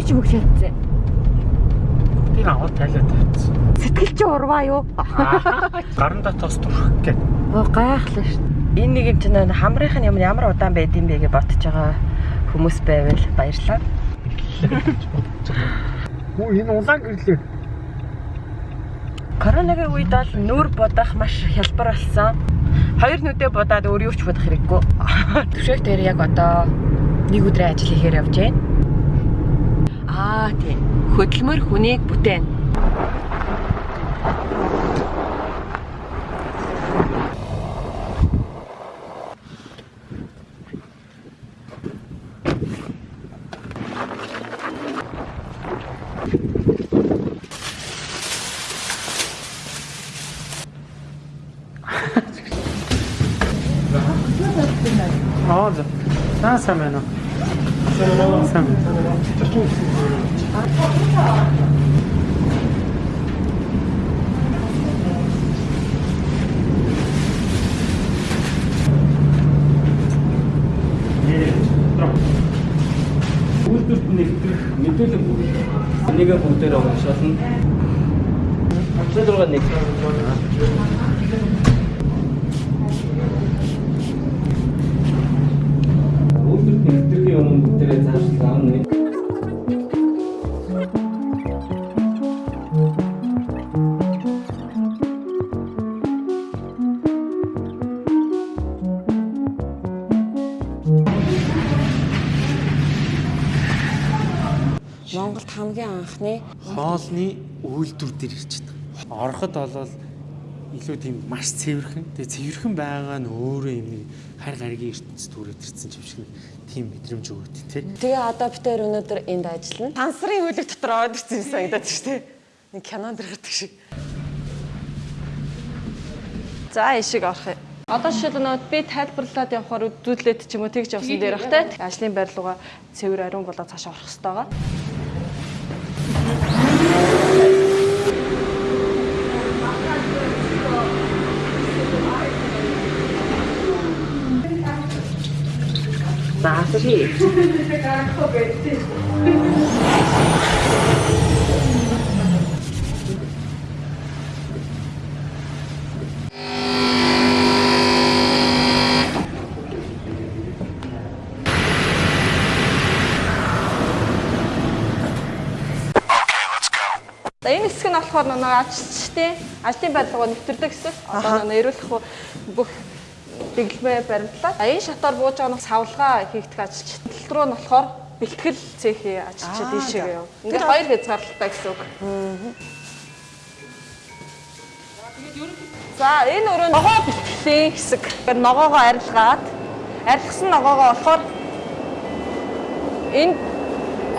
Би чи бүгд шатсан. Тийг аваад тайлаад тавьчихсан. Сэтгэл чи урваа юу? Гарандаа тос турах гээд. Оо гайхлаа шүү. Энэ нэг юм чинь хамрынх нь ямар ямар удаан байд юм бэ гэж бодож байгаа хүмүүс байвал баярлалаа. Хөө энэ улаан гэрлээ. Коронагийн үед бол нүур будах маш хялбар болсон. Хоёр нүдэ будаад өөр юу ч будах хэрэггүй. Төвшөөх дээр яг одоо нэг өдрийн ажил хийхээр явж байна. Аа тийм. Хөдөлмөр хүнийг бүтээн. Аа за. Байна уу? Сайн. Үйлдвэрт нэгтгэх мэдүүлэг бүгд. Энийг бүгдээр уншуулна. Монголд хамгийн анхны Хоолны үйлдвэр дээр ирж байгаа. Ороход болол илүү тийм маш цэвэрхэн. Тэгээ цэвэрхэн байгаа нь өөрөө юм хар гаригийн ертөнцид түрээд ирсэн юм шиг тийм мэдрэмж өгöd тий. Тэгээ одоо бид тээр өнөөдөр энд ажиллана. Сансрын хөлөг дотор ороод ирсэн юм санагдаад шүү дээ. Нэг кинонд гардаг шиг. За ишиг орох юм. Одоо жишээлбэл би тайлбарлаад явахаар үзүүлээд ч юм уу тэгж явсан дээр бах те. Ажлын байр руугаа цэвэр ариун болоод цаашаа орох хэрэгтэй байгаа. За асууя. За энэ хэсэг нь болохоор нэг ажилчдын ажлын байрлалаа нэвтэрдэг хэсэг. Одоо нэг эрүүлэх бүх дэглэмээ баримтлаа. А энэ шатаар бууж байгаа нь савлгаа хийгдэх ажилчид. Тал руу нь болохоор бэлтгэл цехийн ажилчид ийшээ яв. Ингээд хоёр хязгаарлалтай гэсэн үг. За энэ өрөө ногоо бэлтгэлийн хэсэг. Ногоогоо арилгаад арилгасан ногоогоо болохоор энэ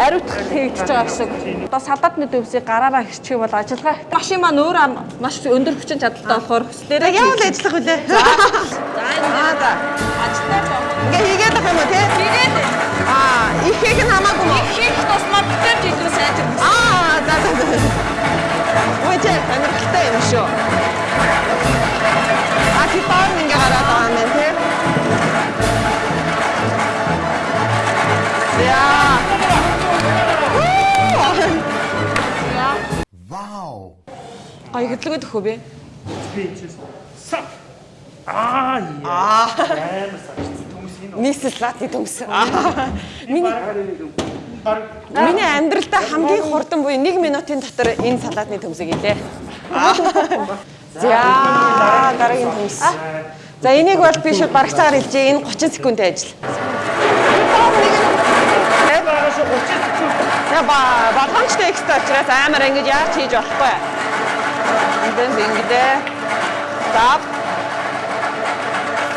ариутгах хийгдэж байгаа гэсэн. Одоо салаатны төвсийг гараараа хиччих бол ажиллагаа. Машин маань өөр маш өндөр хүчин чадалтай болохоор хүслээрээ Яавал ажиллах үлээ. Аа за ажиллаа жоо. Ингээ хийгээд ах юм уу те? Тэгээд Аа, ихийг нь хамаагүй мó. хийх тусмаа бүтээр жилрүү сайн тэр. Аа, за за за. Ой, тэ амирхалтай юм шүү. А чи паар ингээ гараад байгаа юм байна те? Яа. Гай хөдөлгөөд өгөө би. Би энэ сав. Аа. Амар сарчсан хүмүүс энэ. Нийслэл лати төмс. Миний Миний амьдралдаа хамгийн хурдан буюу 1 минутын дотор энэ салаатны төмсөг илээ. За, дараагийн төмс. За, энийг бол би шууд бараг цагаар хэлжээ. Энэ 30 секундын ажил. За, ба болгоомжтой экстра учраас амар ингэж яаж хийж болохгүй. Эндэн ингэдэ. Stop.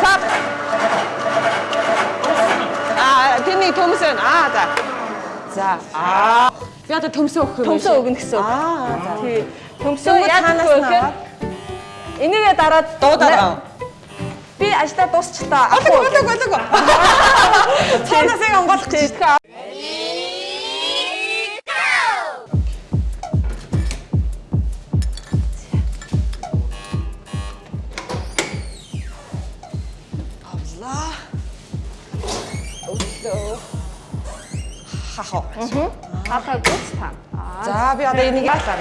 Stop. Аа, тэний төмс байна. Аа, за. За. Аа. Би одоо төмсөө өгөх юм. Төмсөө өгнө гэсэн. Аа, за. Тий. Яаж танаас аваад? Энийгээ дараад Дуудаад. Би ажлаа дуусчлаа. Болог болог болог. Цаанаас яг онгойлох гэж. Хахаа. Хаалгаа гүц та. За би одоо энийг яалаа.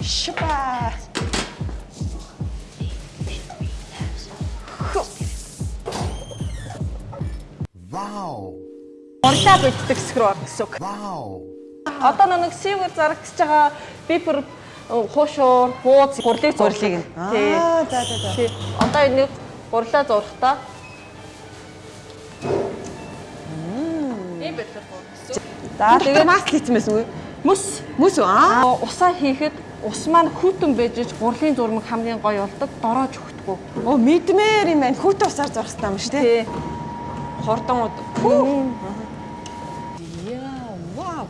Шипа. Урлаа бэлддэг скроо гэсэн үг. Одоо нэг сивэр зарагдж байгаа бипер хуушуур, бууз, гурлыг. Тий. Аа, за за за. Тий. Одоо энийг гурлаа зурхтаа. За тэгээд хийсэн байсан үү? Мөс үү? Аа. Аа, усаа хийхэд ус маань хүйтэн байж иж гурлийн зурмаг хамгийн гоё болдог. Дороож өгдөг. Оо мэдмээр юм байна. Хүүт усаар зурх хэрэгтэй юм шүү дээ. Хордон. Пүү. Яа, вау.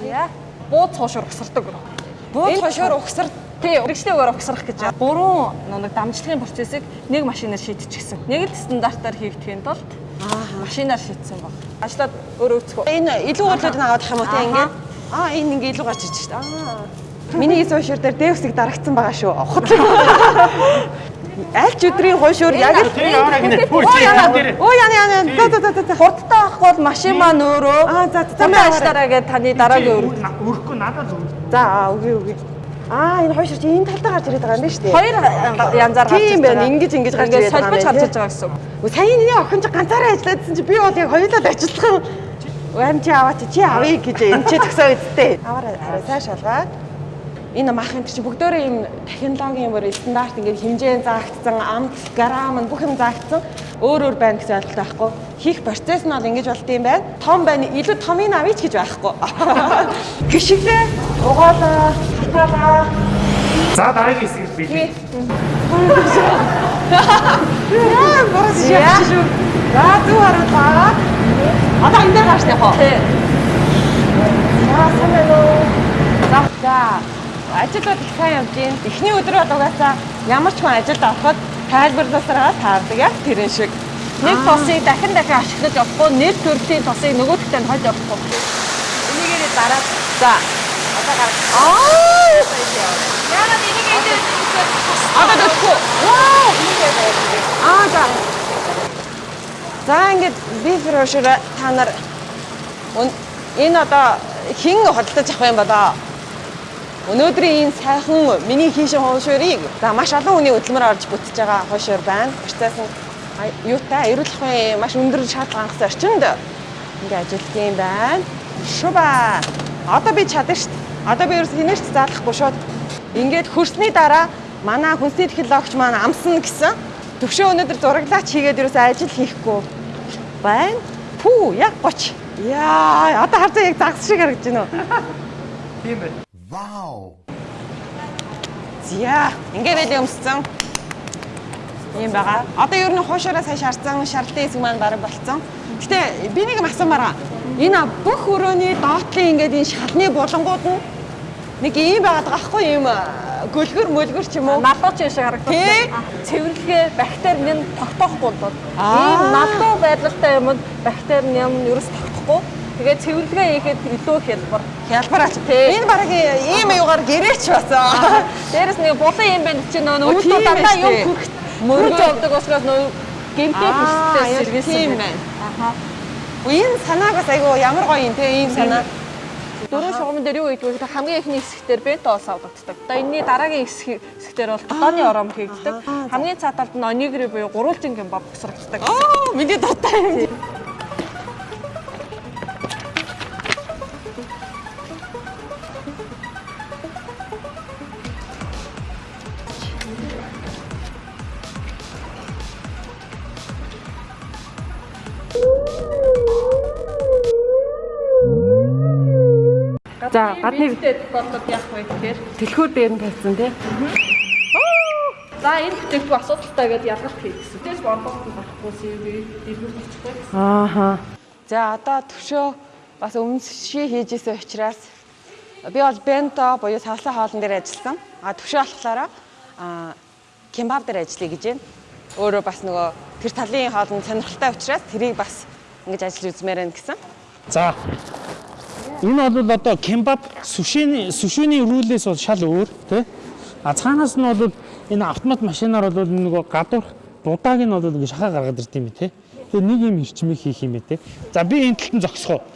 Зя. Бууз хуушуур угсардаг. Бууд Энэ- хошоор угсар Тий, урагшлаагаар угсрах гэж. Гурван нэг дамжлагын процессыг нэг машинаар шийдчихсэн. Нэг л стандартаар хийгдэхийн тулд машинаар шийдсэн баг. Ажлаад өөрөө өцгөө. энэ илүү готлууд аваад ах юм уу те Ааха. ингээд. Аа энэ ингээ илүү гарч ирж шүү дээ. Аа. Миний хийсэн хошоор дээр дэвсэг дарагдсан байгаа шүү. Хотлоо. Аль ч өдрийн хошоор яг л Оо яна. Оо яна яна. За за за за. Хурдтай авахгүй бол машин маань өөрөө Аа, за, за, аваарай. ажлаараа гээд таны дараагийн өөр. Өрөхгүй надад зөв. За аа үгүй үгүй. Аа энэ хошоор чи энэ талдаа гарч ирээд байгаа юм байна шүү дээ. Хоёр янзаар гарч Тийм байна. Ингэж ингэж гарч ирээд байгаа солбож юм гарч ирж байгаа гэсэн үг. Үгүй сая энэ охин чи ганцаараа ажиллаадсан чи би бол яг хоёулаа ажиллах. Уам чи аваач чи авъя гэж энэ чи төгсөө үсттэй. Аваарай арай цааш шалгаад. Энэ маахын чи бүгдөө ийм технологийн бүр стандарт ингээд хэмжээ заагдсан, амт, грамм бүх юм заагдсан. Өөр өөр байна гэсэн ойлголт байхгүй. Хийх процесс нь бол ингэж болд юм байна. Том байна. Илүү томыг авъя ч гэж байхгүй. Гişглээ. Угаалаа. Хатаалаа. За дараагийн хэсэг бий. Яа, борос яа. За зүү харуулаа. Одоо энэ дээр гарч яах вэ? За сайн уу. За Ажлууд их сайн явж байна. Эхний өдөр бол угаасаа ямар ч хүн ажилд ороход тайлбарлуулсараа таардаг яг тэрэн шиг. Нэг тосыг дахин дахин ашиглаж явахгүй, нэг төрлийн тосыг нөгөөдөлтэй нь хольж явахгүй. Энийгээр дараад За. одоо гарах. Аа! Яагаад энийг энэ Одоо дэхгүй. Вау! Аа за. За ингээд биф рошер та нар энэ одоо хин хөдөлж авах юм болоо. Өнөөдрийн энэ сайхан миний хийшин хуушурыг за маш олон хүний хөдөлмөр орж бүтэж байгаа хуушур байна. Процесс нь юутай эрүүл ахуйн маш өндөр шаардлага хангасан орчинд ингээд ажилладаг юм байна. Шуба. Одоо би чадна шүү дээ. Одоо би ерөөс хинээч заалахгүй шууд ингээд хөрсний дараа манай хүнсний технологич маань амсна гэсэн төвшөө өнөөдөр зураглаач хийгээд ерөөс ажил хийхгүй байна. Пүү яг гоч. Яа, одоо харцаа яг загас шиг харагдаж байна уу? Тийм байна. Зя, ингээд байл өмссөн. Ийм байгаа. Одоо ер нь хуушаараа сайн шаардсан шаардлагын хэсэг маань бараг болцсон. Гэтэ би нэг юм асуумаар. Энэ бүх өрөөний доотлын ингээд энэ шалны булангууд нь нэг ийм байгаад байгаа хгүй юм гөлгөр мөлгөр ч юм уу. налууч шиг харагддаг. Цэвэрлэгээ бактери нь тогтоохгүй бол ийм налуу байдлалтай юмд бактери нь юм ерөөс тогтохгүй. Тэгээд цэвэрлэгээ хийхэд илүү хялбар. Хялбараач. Тий. Энэ бараг ийм аюугаар гэрээч басан. Дээрэс нэг булан юм байна чи нөө тийм дандаа юм хүрэх мөрөж явдаг учраас нөө гэмтэй яг сэргийсэн тийм байна. Энэ санааг бас айгу ямар гоё юм те ийм санаа. Дөрөв шугамн дээр юу гэдэг вэ? Хамгийн ихний хэсгээр бенто ус авдагддаг. Одоо энэний дараагийн хэсгээр бол дотооны ором хийгддэг. Хамгийн цаад талд нь онигри буюу гурвалжин гэмбап босрогддог. Оо, миний дуртай юм. За гадны Битэд бодлоод яах вэ гэхээр дэлхүүр дээр нь тавьсан тий. за энэ бүтээгдэхүүн асуудалтай гэдээ ялгалт хийх гэсэн. Тэс борлуулалт болохгүй CV дэлгүүрт очихгүй. Ааха. За одоо төвшөө бас өмсший хийжсэн учраас би бол бенто буюу савлын хоолн дээр ажилласан. А төвшөө болохоор а кембаб дээр ажиллая гэж байна. Өөрөө бас нөгөө тэр талын хоолн сонирхолтой учраас тэрийг бас ингэж ажиллаж үзмээр байна гэсэн. За. Энэ бол одоо кембаб сүшээний сүшөөний рүүлээс бол шал өөр тий. А цаанаас нь бол энэ автомат машинаар бол нөгөө гадуур дудааг нь бол ингэ шахаа гаргаад ирд юм тий. Тэгээ нэг юм ирчмийг хийх юм те. За би энэ талтан зогсохоо те.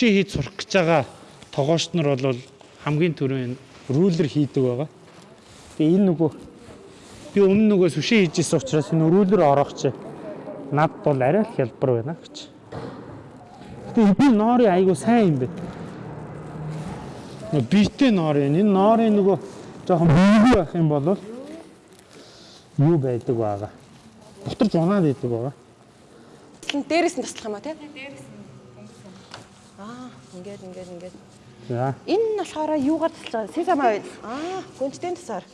Суши хийж сурах гэж байгаа тогоочд нар бол хамгийн түрүүнд рулер хийдэг байгаа. Тэгээ энэ нөгөө би өмнө нөгөө суши хийж ирсэн учраас энэ рулер орох чи над бол арай л хялбар байна гэж. Тэгээ би ноорын айгу сайн юм бэ. Нөгөө битээ ноор юм. Энэ ноорын нөгөө жоохон бийгүй байх юм бол юу байдаг байгаа. Бутарч унаад байдаг байгаа. Дээрээс нь таслах юм а тий? Аа, ингээд ингээд ингээд. За. Энэ нь болохоор юугаар таслаж байгаа? Сесама байл. Аа, гүнжтэй тасаар.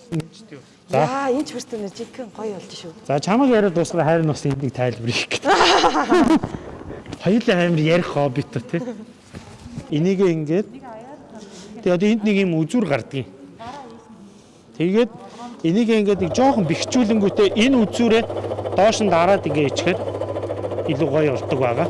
За. За, энэ ч бүртэн жинхэнэ гоё болж шүү. За чамаг яриад дуусгаад хайр нас энийг тайлбар хийх гэдэг. Хоёулаа амир ярих хоббит тий. Энийг ингээд Тэгээ одоо энд нэг юм үзүр гардгийг. Тэгээд энийг ингээд нэг жоохон бэхжүүлэнгүүтээ энэ үзүүрээ доош нь дараад ингээ ичгээд илүү гоё болдог байгаа.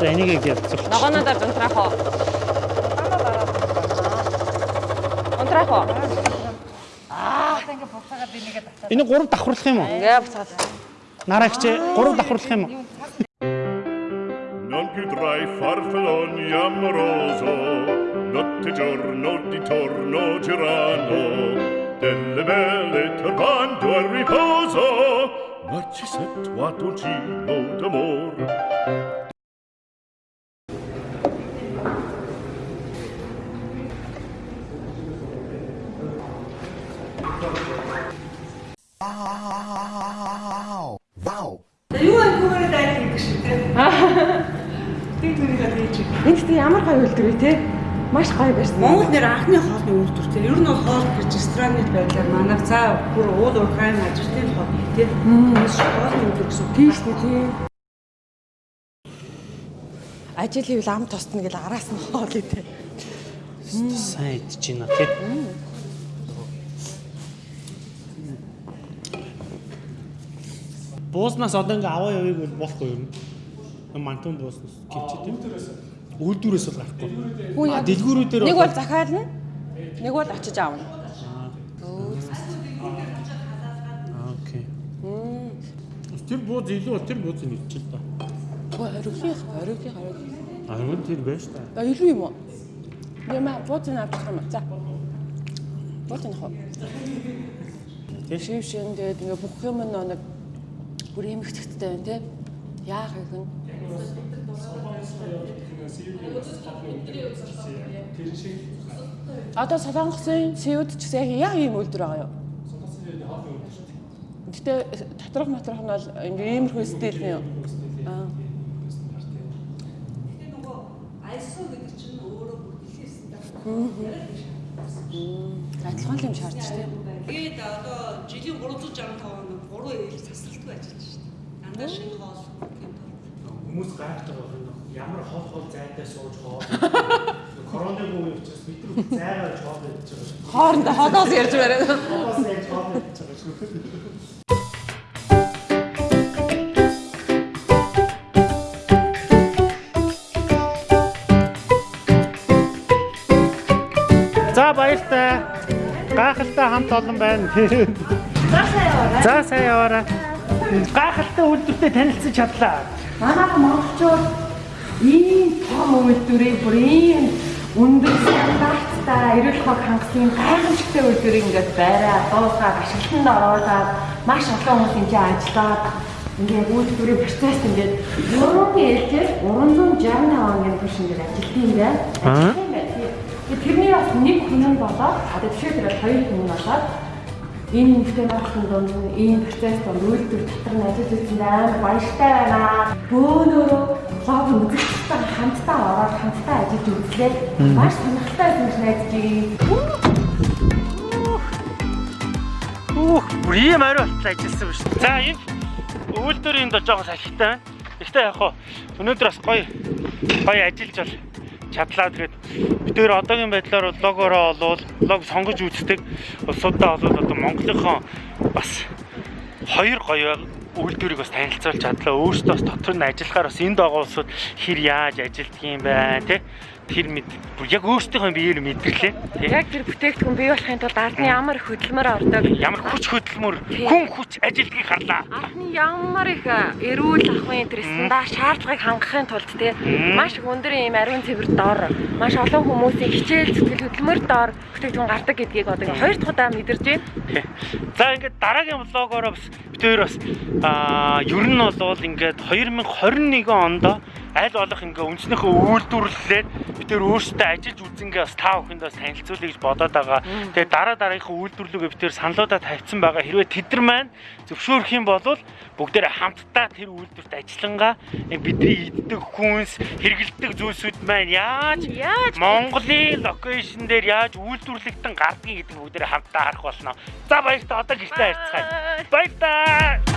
За энийг. Ногооноо дараа унтраах уу? Унтраах уу? Энийг гурав давхарлах юм уу? Ингээ буцаад. Нараагч гурав давхарлах юм уу? Non più tra i farfalloni amoroso, notte giorno di torno girano, delle belle turbando al riposo, ma ci sento a dolcino Энэ тийм ямар гоё үлдэр вэ те? Маш гоё байсан. Монгол нэр анхны хоолны үйлдвэр тийм. Ер нь бол хоол гэж ресторанны байдлаар манайх за бүр уул уурхайн ажилтны хоол тийм. Хоолны үйлдвэр гэсэн. Тийм шүү дээ. Ажил хийвэл ам тосдно гэл араас нь хоол идэ. Сайн идэж байна тий. Бууснаас одоо ингээ аваа явыг бол болохгүй юм. Мантун бууснаас кимчи тийм. Үйлдвэрээс бол гарахгүй. А дэлгүүрүүдээр нэг бол захиална. Нэг бол очиж аавна. Окей. Тэр бууз илүү бол тэр бууз нь ичил та. Оргилын оргилын оргил. Аргун тэр байж та. А илүү юм уу? Яма бууцын авчих юм. За. Бууцын хоо. Тийш. Шив шин тэгээд ингээ бүх юм нь нэг бүр эмхтэгтэй байна те. Яах юм бэ? Одоо солонгосын сэуд ч гэсэн яг ийм үйлдвэр байгаа юу? Гэтэ доторх матрах нь бол иймэрхүү стилний юу? Аа. Адилхан л юм шаардж тийм. Тэгээд одоо жилийн 365 хоног 3 eel засралтгүй ажиллаж шүү хоол гэнэ. Хүмүүс гайхдаг байна. Ямар хол хол зайдаа сууж хоо. Коронавиг үе учраас бид нар зайгаа хоо байж байгаа. Хоорондоо ходоос ярьж барай. Хогоос яаж хоо байж байгаа шүү. За баяртай. Гайхалтай хамт олон байна. За сайн яваарай. За сайн яваарай. Гайхалтай үйлдвэртэй танилцсан чадлаа. Манайх монголчууд ийм том үйлдвэрийг бүр ийм өндөр стандарттай эрүүл хог хангасан гайхамшигтай үйлдвэрийг ингээд байраа дуусгаад ашиглалтанд оруулаад маш олон хүмүүс энэ ажиллаад ингээд үйлдвэрийн процесс ингээд Европын ээлжээр 365 хоногийн турш ингээд ажилтсан юм байна. Байх. Би тэрний бас нэг хүн болоод одоо жишээ дээр хоёр хүн болоод энэ нэмэгтэй мархын донд энэ процесс донд үйлдвэр дотор нь ажиллаж байсан амар баяртай байна. Бөөнөрөө лог үзэгчтэй хамтдаа ороод хамтдаа ажиллаж үзлээ. Маш сонирхолтой гэж найдаж байна. Үх, бүр ийм ариу болтол ажилласан шүү. За энэ үйлдвэрийн доо жоохон салхитай байна. Гэхдээ яг хоо өнөөдөр бас гоё гоё ажиллаж бол чадлаа. Тэгээд бид нэр одоогийн байдлаар бол логороо олвол лог сонгож үздэг улсуудаа бол одоо Монголынхон бас хоёр гоё үйлдвэрийг бас танилцуулж чадлаа. Өөрсдөө бас дотор нь ажиллахаар бас энд байгаа улсууд хэр яаж ажилтг юм байна те тэр мэд яг өөрсдийнхөө биеэр мэдэрлээ. Яг тэр бүтээгдэхүүн бий болохын тулд ардны ямар их хөдөлмөр ордог. Ямар хүч хөдөлмөр, хүн хүч ажилтгийг харлаа. Ардны ямар их эрүүл ахуйн тэр стандарт шаардлагыг хангахын тулд те маш их өндөр юм ариун цэвэр дор маш олон хүмүүсийн хичээл зүтгэл хөдөлмөр дор бүтээгдэхүүн гардаг гэдгийг одоо хоёр дахь удаа мэдэрч байна. За ингээд дараагийн влогоороо бас бид хоёр бас аа ер нь бол ингээд 2021 онд аль болох ингээ үнснийхөө үйлдвэрлэлээр бид нэр өөрсдөө ажиллаж үзэнгээ бас таа бүхэнд бас танилцуулъя гэж бодоод байгаа. Тэгээ дараа дараагийнхаа үйлдвэрлэлөө бид нэр саналуудаа тавьсан байгаа. Хэрвээ тэд нар маань зөвшөөрөх юм бол бүгдээрээ хамтдаа тэр үйлдвэрт ажиллангаа бидний иддэг хүнс, хэрэгэлдэг зүйлсүүд маань яаж Монголын локейшн дээр яаж үйлдвэрлэгдэн гардгийг гэдэг бүгдээрээ хамтдаа харах болно. За баярлалаа. Одоо гэртээ харьцгаая. Баярлалаа.